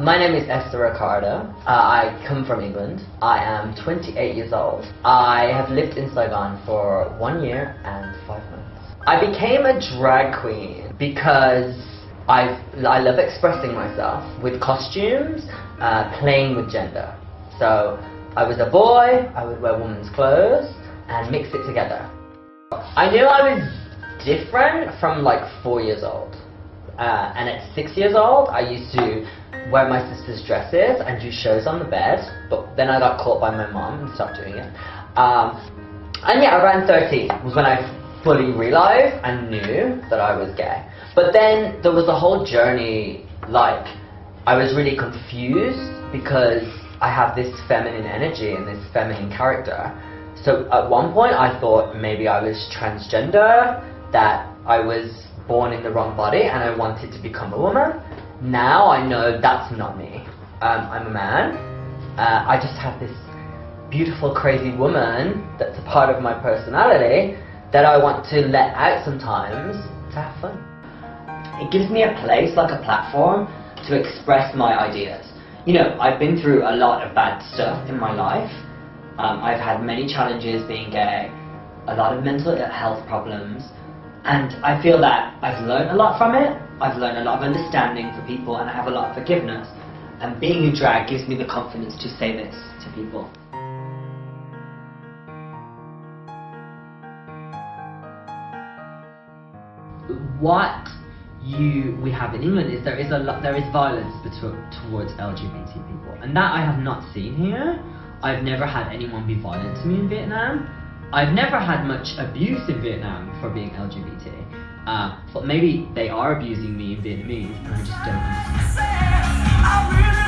My name is Esther Ricardo. Uh, I come from England. I am 28 years old. I have lived in Saigon for one year and five months. I became a drag queen because i I love expressing myself with costumes, uh, playing with gender. So I was a boy, I would wear women's clothes and mix it together. I knew I was different from like four years old. Uh, and at six years old, I used to wear my sister's dresses and do shows on the bed, but then I got caught by my mom and stopped doing it. Um, and yeah, around 13 was when I fully realized and knew that I was gay. But then there was a whole journey, like, I was really confused because I have this feminine energy and this feminine character. So at one point I thought maybe I was transgender, that I was born in the wrong body and I wanted to become a woman. Now I know that's not me. Um, I'm a man. Uh, I just have this beautiful, crazy woman that's a part of my personality that I want to let out sometimes to have fun. It gives me a place, like a platform, to express my ideas you know, I've been through a lot of bad stuff in my life. Um, I've had many challenges being gay, a lot of mental health problems, and I feel that I've learned a lot from it. I've learned a lot of understanding for people, and I have a lot of forgiveness. And being in drag gives me the confidence to say this to people. What you we have in England is there is a lot there is violence towards LGBT people, and that I have not seen here. I've never had anyone be violent to me in Vietnam. I've never had much abuse in Vietnam for being LGBT. Uh, but maybe they are abusing me in Vietnamese, and I just don't understand.